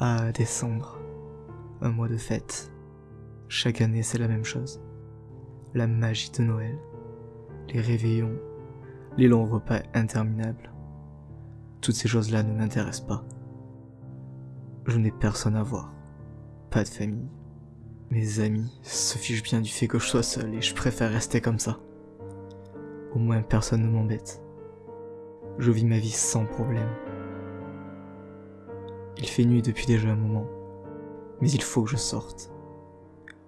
Ah, décembre. Un mois de fête. Chaque année, c'est la même chose. La magie de Noël. Les réveillons. Les longs repas interminables. Toutes ces choses-là ne m'intéressent pas. Je n'ai personne à voir. Pas de famille. Mes amis se fichent bien du fait que je sois seul et je préfère rester comme ça. Au moins personne ne m'embête. Je vis ma vie sans problème. Il fait nuit depuis déjà un moment, mais il faut que je sorte.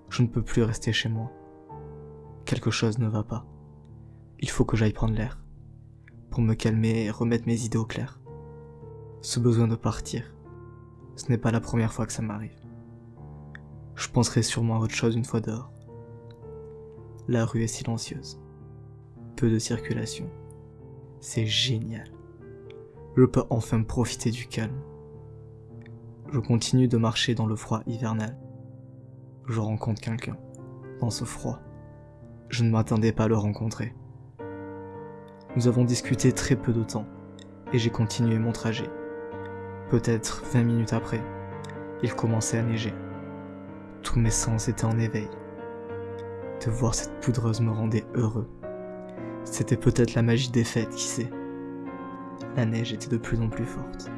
Je ne peux plus rester chez moi. Quelque chose ne va pas. Il faut que j'aille prendre l'air, pour me calmer et remettre mes idées au clair. Ce besoin de partir, ce n'est pas la première fois que ça m'arrive. Je penserai sûrement à autre chose une fois dehors. La rue est silencieuse. Peu de circulation. C'est génial. Je peux enfin profiter du calme. Je continue de marcher dans le froid hivernal. Je rencontre quelqu'un. Dans ce froid. Je ne m'attendais pas à le rencontrer. Nous avons discuté très peu de temps, et j'ai continué mon trajet. Peut-être 20 minutes après, il commençait à neiger. Tous mes sens étaient en éveil. De voir cette poudreuse me rendait heureux. C'était peut-être la magie des fêtes, qui sait. La neige était de plus en plus forte.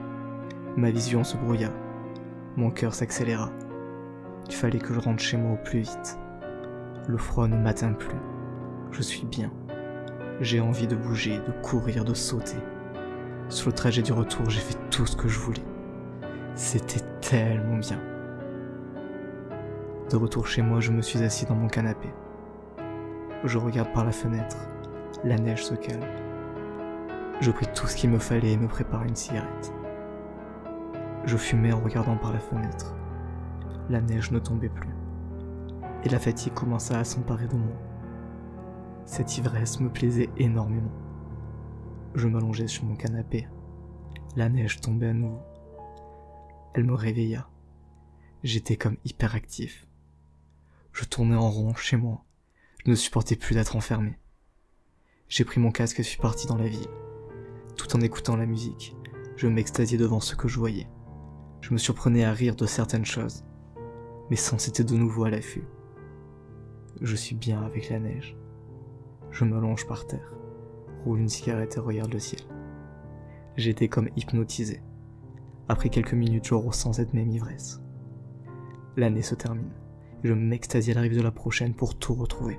Ma vision se brouilla. Mon cœur s'accéléra. Il fallait que je rentre chez moi au plus vite. Le froid ne m'atteint plus. Je suis bien. J'ai envie de bouger, de courir, de sauter. Sur le trajet du retour, j'ai fait tout ce que je voulais. C'était tellement bien. De retour chez moi, je me suis assis dans mon canapé. Je regarde par la fenêtre. La neige se calme. Je pris tout ce qu'il me fallait et me prépare une cigarette. Je fumais en regardant par la fenêtre. La neige ne tombait plus. Et la fatigue commença à s'emparer de moi. Cette ivresse me plaisait énormément. Je m'allongeais sur mon canapé. La neige tombait à nouveau. Elle me réveilla. J'étais comme hyperactif. Je tournais en rond chez moi. Je ne supportais plus d'être enfermé. J'ai pris mon casque et suis parti dans la ville. Tout en écoutant la musique, je m'extasiais devant ce que je voyais. Je me surprenais à rire de certaines choses. Mes sens étaient de nouveau à l'affût. Je suis bien avec la neige. Je me longe par terre, roule une cigarette et regarde le ciel. J'étais comme hypnotisé. Après quelques minutes, je ressens cette même ivresse. L'année se termine. Je m'extasie à l'arrivée de la prochaine pour tout retrouver.